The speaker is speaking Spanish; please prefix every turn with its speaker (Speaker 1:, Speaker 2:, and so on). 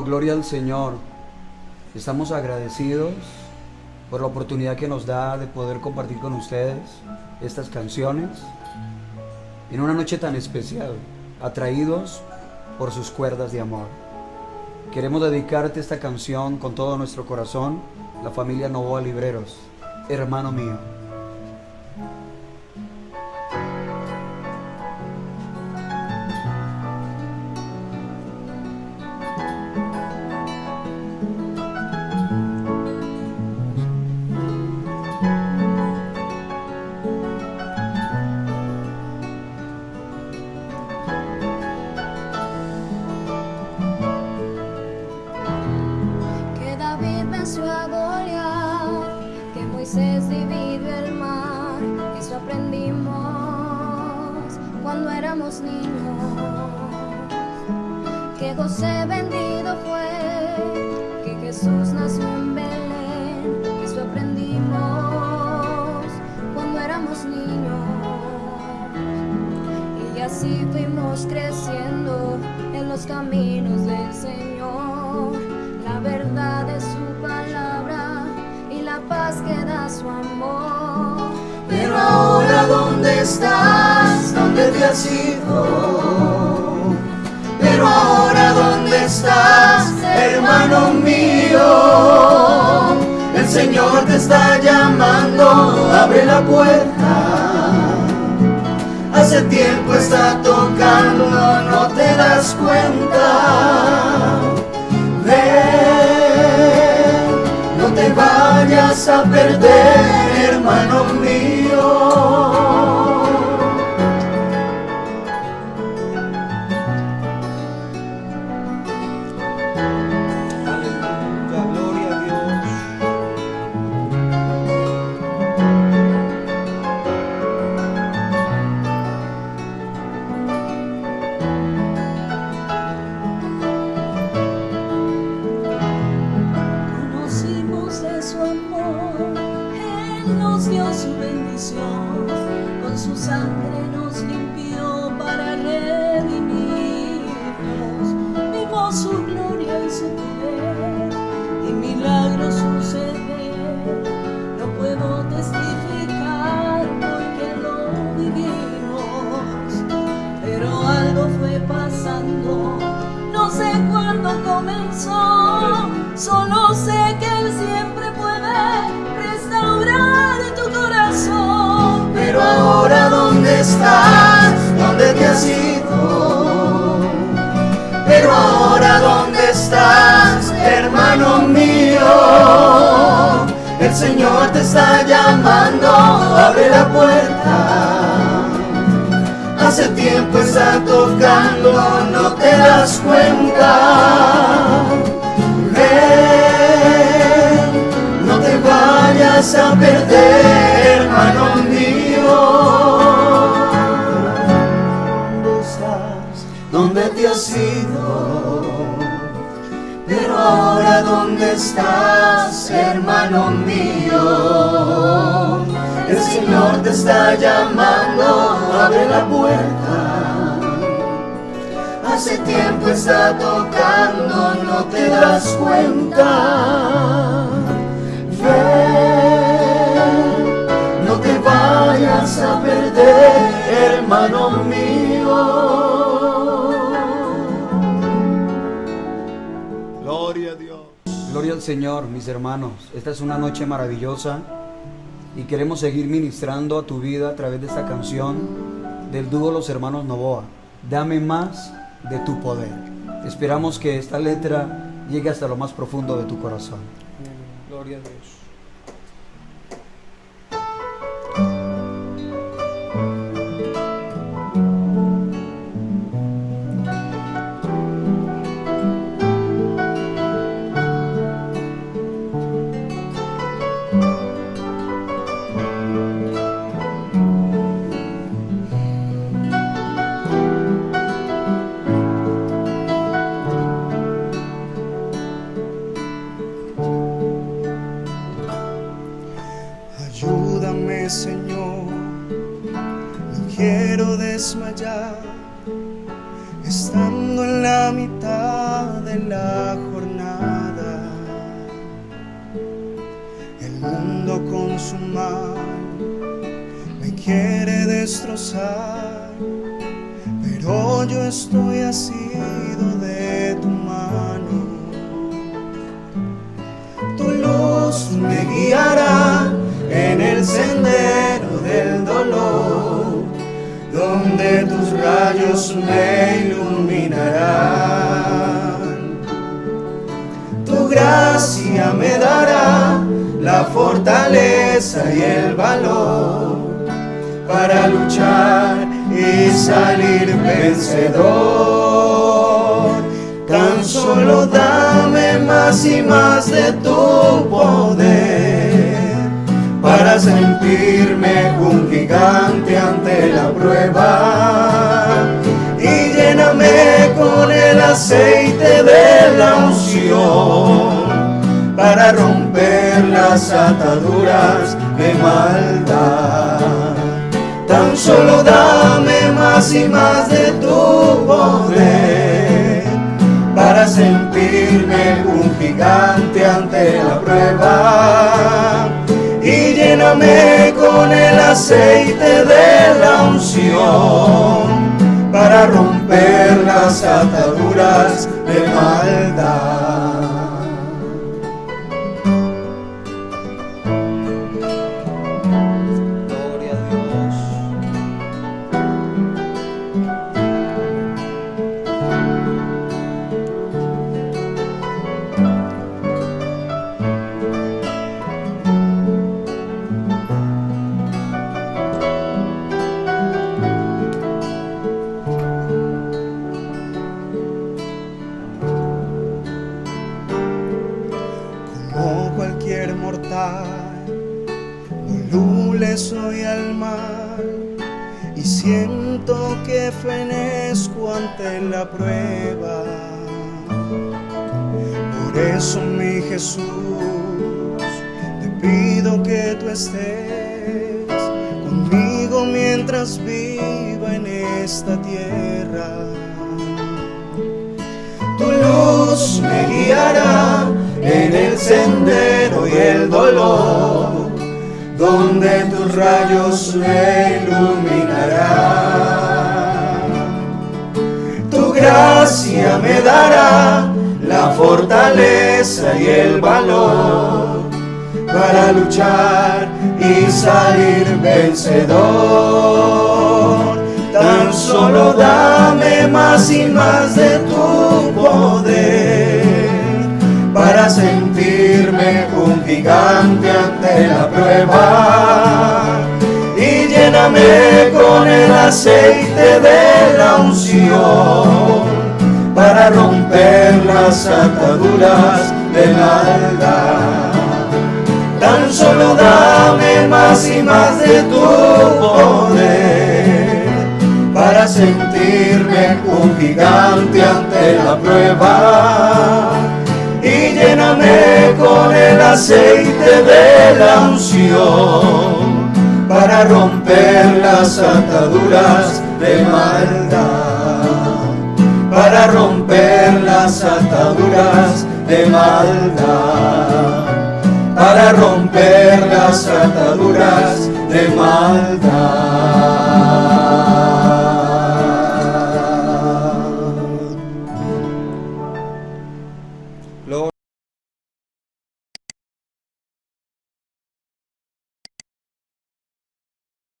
Speaker 1: Gloria al Señor. Estamos agradecidos por la oportunidad que nos da de poder compartir con ustedes estas canciones en una noche tan especial, atraídos por sus cuerdas de amor. Queremos dedicarte esta canción con todo nuestro corazón, la familia Novoa Libreros, hermano mío.
Speaker 2: Niños. Que José vendido fue, que Jesús nació en Belén, eso aprendimos cuando éramos niños. Y así fuimos creciendo en los caminos del Señor. La verdad de su palabra y la paz que da su amor.
Speaker 3: Pero ahora dónde estás, dónde te has ido. Pero ahora dónde estás, hermano mío. El Señor te está llamando, abre la puerta. Hace tiempo está tocando, no te das cuenta. Ven, no te vayas a perder, hermano mío. El Señor te está llamando, abre la puerta. Hace tiempo está tocando, no te das cuenta. Ven, no te vayas a perder, hermano mío. ¿Dónde te has ido? Pero ahora dónde estás, hermano mío. El Señor te está llamando, abre la puerta. Hace tiempo está tocando, no te das cuenta. Ven, no te vayas a perder, hermano mío.
Speaker 1: Gloria al Señor, mis hermanos. Esta es una noche maravillosa y queremos seguir ministrando a tu vida a través de esta canción del dúo Los Hermanos Novoa. Dame más de tu poder. Esperamos que esta letra llegue hasta lo más profundo de tu corazón. Gloria a Dios.
Speaker 3: estando en la mitad de la jornada, el mundo con su mal me quiere destrozar, pero yo estoy asido de rayos me iluminarán. Tu gracia me dará la fortaleza y el valor para luchar y salir vencedor. Tan solo dame más y más de tu poder para sentirme un gigante ante la prueba aceite de la unción para romper las ataduras de maldad. Tan solo dame más y más de tu poder para sentirme un gigante ante la prueba y lléname con el aceite de la unción para romper las ataduras de maldad. Mortal, voluble soy al mal y siento que fenezco ante la prueba. Por eso mi Jesús, te pido que tú estés conmigo mientras viva en esta tierra. Tu luz me guiará en el sendero y el dolor, donde tus rayos me iluminarán. Tu gracia me dará la fortaleza y el valor para luchar y salir vencedor. Tan solo dame más y más de tu poder para sentirme un gigante ante la prueba y lléname con el aceite de la unción para romper las ataduras de maldad. Tan solo dame más y más de tu poder para sentirme un gigante ante la prueba lléname con el aceite de la unción para romper las ataduras de maldad, para romper las ataduras de maldad, para romper las ataduras de maldad.